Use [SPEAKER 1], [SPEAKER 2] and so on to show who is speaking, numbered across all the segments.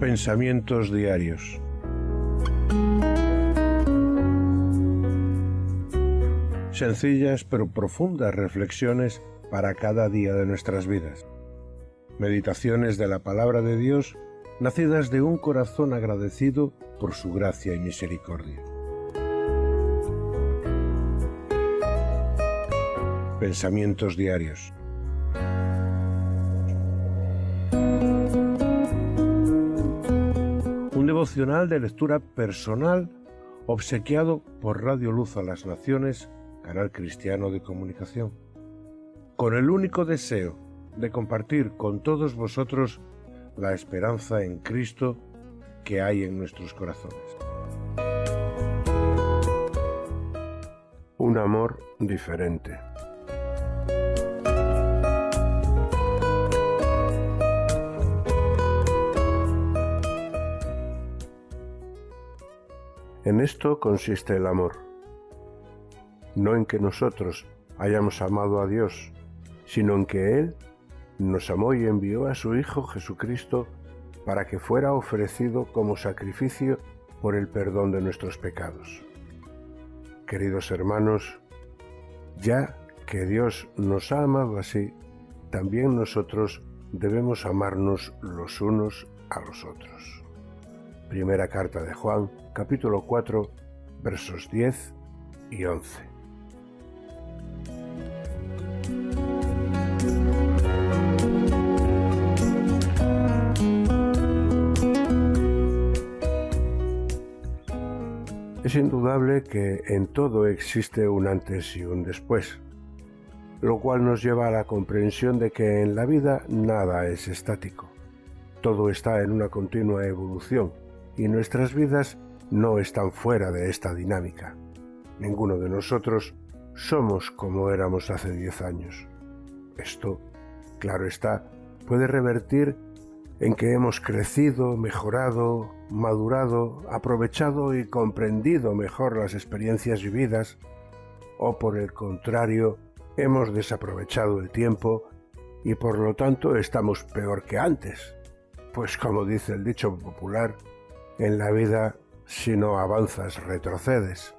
[SPEAKER 1] Pensamientos diarios. Sencillas pero profundas reflexiones para cada día de nuestras vidas. Meditaciones de la palabra de Dios nacidas de un corazón agradecido por su gracia y misericordia. Pensamientos diarios. Devocional de lectura personal obsequiado por Radio Luz a las Naciones, canal cristiano de comunicación, con el único deseo de compartir con todos vosotros la esperanza en Cristo que hay en nuestros corazones.
[SPEAKER 2] Un amor diferente. En esto consiste el amor, no en que nosotros hayamos amado a Dios, sino en que Él nos amó y envió a su Hijo Jesucristo para que fuera ofrecido como sacrificio por el perdón de nuestros pecados. Queridos hermanos, ya que Dios nos ha amado así, también nosotros debemos amarnos los unos a los otros. Primera carta de Juan, capítulo 4, versos 10 y 11. Es indudable que en todo existe un antes y un después, lo cual nos lleva a la comprensión de que en la vida nada es estático. Todo está en una continua evolución y nuestras vidas no están fuera de esta dinámica. Ninguno de nosotros somos como éramos hace diez años. Esto, claro está, puede revertir en que hemos crecido, mejorado, madurado, aprovechado y comprendido mejor las experiencias vividas, o por el contrario, hemos desaprovechado el tiempo y por lo tanto estamos peor que antes. Pues como dice el dicho popular, en la vida si no avanzas retrocedes.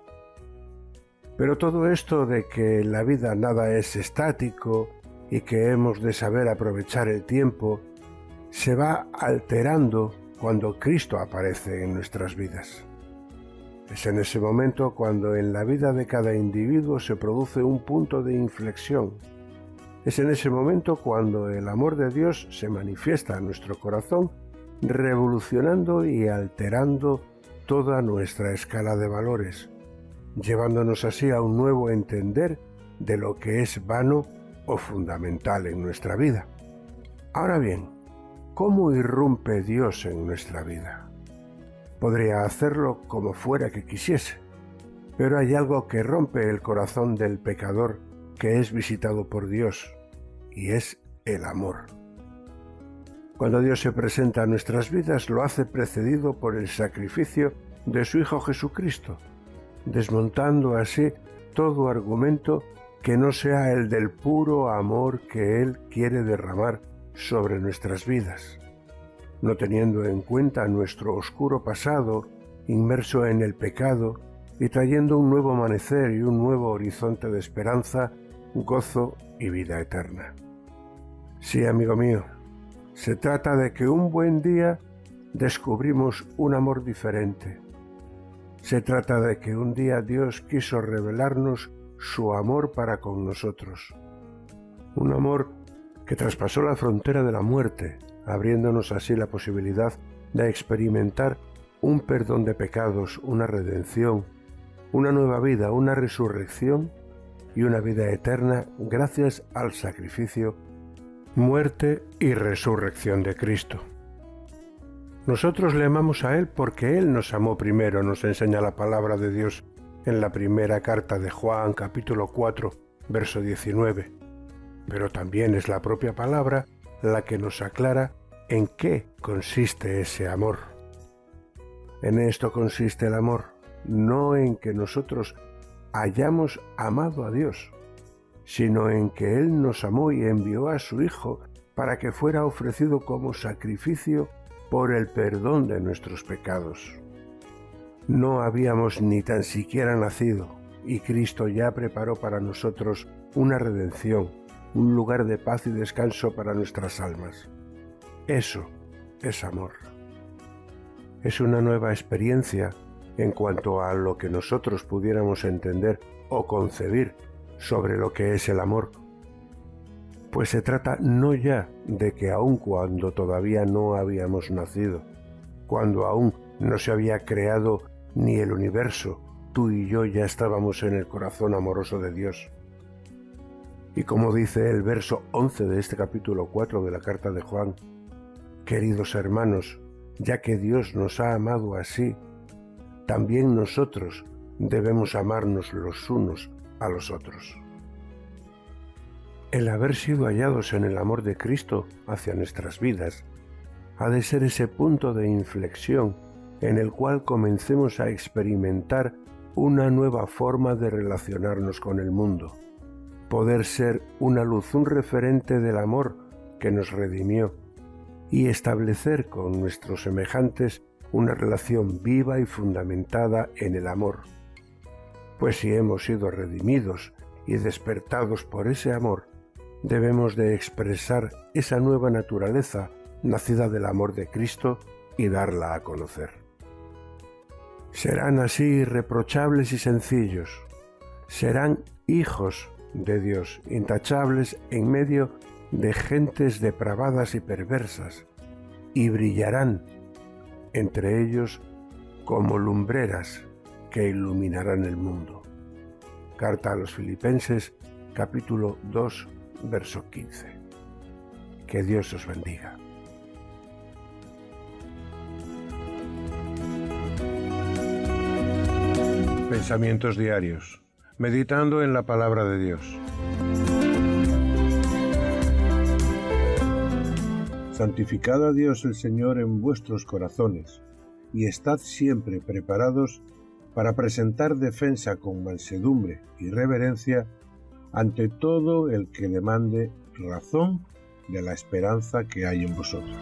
[SPEAKER 2] Pero todo esto de que en la vida nada es estático y que hemos de saber aprovechar el tiempo se va alterando cuando Cristo aparece en nuestras vidas. Es en ese momento cuando en la vida de cada individuo se produce un punto de inflexión. Es en ese momento cuando el amor de Dios se manifiesta en nuestro corazón, revolucionando y alterando toda nuestra escala de valores, llevándonos así a un nuevo entender de lo que es vano o fundamental en nuestra vida. Ahora bien, ¿Cómo irrumpe Dios en nuestra vida? Podría hacerlo como fuera que quisiese, pero hay algo que rompe el corazón del pecador que es visitado por Dios, y es el amor. Cuando Dios se presenta a nuestras vidas lo hace precedido por el sacrificio de su Hijo Jesucristo, desmontando así todo argumento que no sea el del puro amor que Él quiere derramar sobre nuestras vidas, no teniendo en cuenta nuestro oscuro pasado, inmerso en el pecado, y trayendo un nuevo amanecer y un nuevo horizonte de esperanza, gozo y vida eterna. Sí, amigo mío, se trata de que un buen día descubrimos un amor diferente. Se trata de que un día Dios quiso revelarnos su amor para con nosotros. Un amor que traspasó la frontera de la muerte, abriéndonos así la posibilidad de experimentar un perdón de pecados, una redención, una nueva vida, una resurrección y una vida eterna gracias al sacrificio, muerte y resurrección de Cristo. Nosotros le amamos a Él porque Él nos amó primero, nos enseña la palabra de Dios en la primera carta de Juan capítulo 4, verso 19 pero también es la propia palabra la que nos aclara en qué consiste ese amor. En esto consiste el amor, no en que nosotros hayamos amado a Dios, sino en que Él nos amó y envió a su Hijo para que fuera ofrecido como sacrificio por el perdón de nuestros pecados. No habíamos ni tan siquiera nacido y Cristo ya preparó para nosotros una redención, un lugar de paz y descanso para nuestras almas. Eso es amor. Es una nueva experiencia en cuanto a lo que nosotros pudiéramos entender o concebir sobre lo que es el amor. Pues se trata no ya de que aun cuando todavía no habíamos nacido, cuando aún no se había creado ni el universo, tú y yo ya estábamos en el corazón amoroso de Dios. Y como dice el verso 11 de este capítulo 4 de la carta de Juan, queridos hermanos, ya que Dios nos ha amado así, también nosotros debemos amarnos los unos a los otros. El haber sido hallados en el amor de Cristo hacia nuestras vidas ha de ser ese punto de inflexión en el cual comencemos a experimentar una nueva forma de relacionarnos con el mundo, poder ser una luz, un referente del amor que nos redimió y establecer con nuestros semejantes una relación viva y fundamentada en el amor. Pues si hemos sido redimidos y despertados por ese amor, debemos de expresar esa nueva naturaleza nacida del amor de Cristo y darla a conocer. Serán así irreprochables y sencillos, serán hijos de Dios, intachables en medio de gentes depravadas y perversas, y brillarán entre ellos como lumbreras que iluminarán el mundo. Carta a los Filipenses capítulo 2 verso 15. Que Dios os bendiga.
[SPEAKER 1] Pensamientos diarios. Meditando en la palabra de Dios. Santificad a Dios el Señor en vuestros corazones, y estad siempre preparados para presentar defensa con mansedumbre y reverencia ante todo el que demande razón de la esperanza que hay en vosotros.